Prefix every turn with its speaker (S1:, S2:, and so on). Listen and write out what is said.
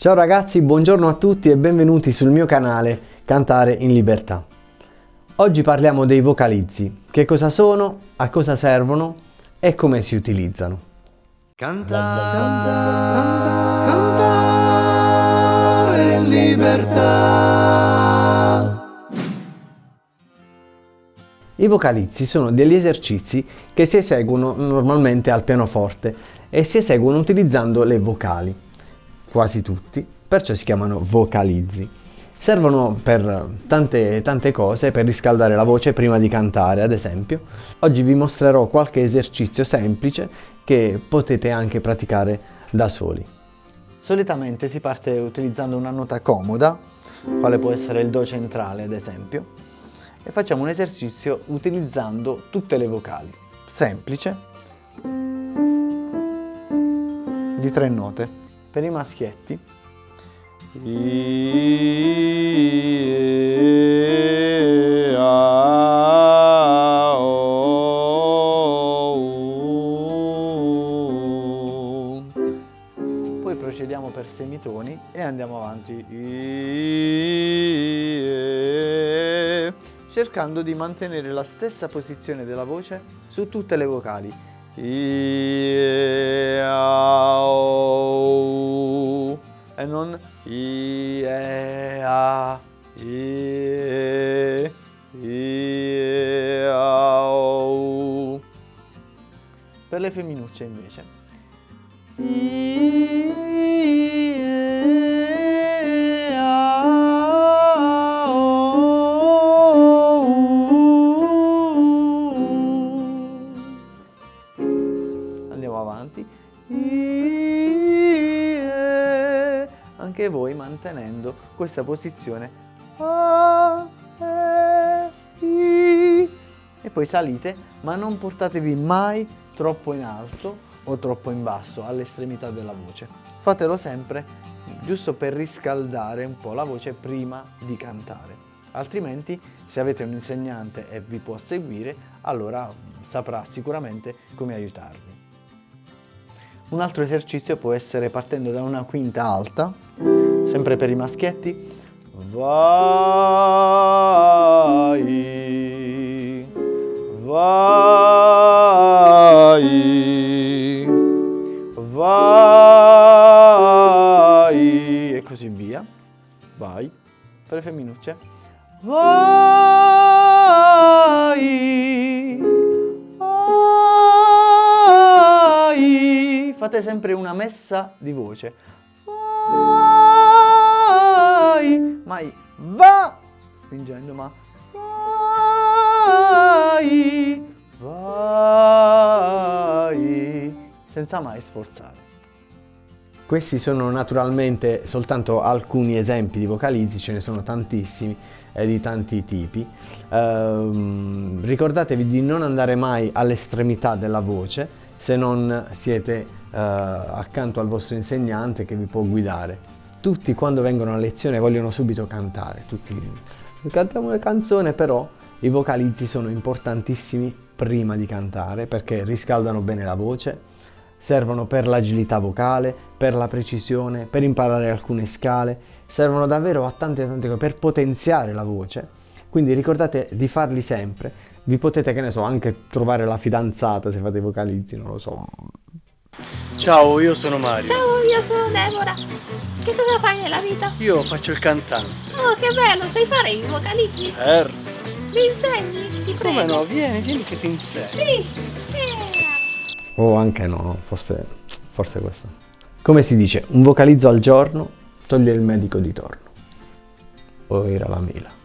S1: Ciao ragazzi, buongiorno a tutti e benvenuti sul mio canale Cantare in Libertà. Oggi parliamo dei vocalizzi, che cosa sono, a cosa servono e come si utilizzano.
S2: Cantare, cantare, cantare in libertà.
S1: I vocalizzi sono degli esercizi che si eseguono normalmente al pianoforte e si eseguono utilizzando le vocali quasi tutti, perciò si chiamano vocalizzi. Servono per tante, tante cose, per riscaldare la voce prima di cantare ad esempio. Oggi vi mostrerò qualche esercizio semplice che potete anche praticare da soli. Solitamente si parte utilizzando una nota comoda, quale può essere il Do centrale ad esempio, e facciamo un esercizio utilizzando tutte le vocali. Semplice, di tre note per i maschietti. I, A, O, U. poi procediamo per semitoni e andiamo avanti. Cercando di mantenere la stessa posizione della voce su tutte le vocali I, A, O, e non I, E, A, I, I, A, O. Per le femminucce invece. Avanti. Anche voi mantenendo questa posizione. E poi salite, ma non portatevi mai troppo in alto o troppo in basso all'estremità della voce. Fatelo sempre giusto per riscaldare un po' la voce prima di cantare. Altrimenti, se avete un insegnante e vi può seguire, allora saprà sicuramente come aiutarvi. Un altro esercizio può essere partendo da una quinta alta, sempre per i maschietti. Vai, vai, vai e così via. Vai, per le femminucce. Vai, Fate sempre una messa di voce. Vai, mai va, spingendo ma vai, vai, senza mai sforzare. Questi sono naturalmente soltanto alcuni esempi di vocalizzi, ce ne sono tantissimi e di tanti tipi. Ehm, ricordatevi di non andare mai all'estremità della voce se non siete eh, accanto al vostro insegnante che vi può guidare. Tutti quando vengono a lezione vogliono subito cantare, tutti cantiamo le canzoni, però i vocalizzi sono importantissimi prima di cantare perché riscaldano bene la voce, servono per l'agilità vocale, per la precisione, per imparare alcune scale, servono davvero a tante tante cose, per potenziare la voce. Quindi ricordate di farli sempre. Vi potete, che ne so, anche trovare la fidanzata se fate i vocalizzi, non lo so.
S3: Ciao, io sono Mario.
S4: Ciao, io sono Deborah. Che cosa fai nella vita?
S3: Io faccio il cantante.
S4: Oh, che bello, sai fare i vocalizzi?
S3: Certo.
S4: Mi insegni? Ti prego.
S3: Come no? Vieni, vieni che ti insegno.
S4: Sì. Eh.
S1: O anche no, forse, forse questo. Come si dice, un vocalizzo al giorno toglie il medico di torno. O era la mela.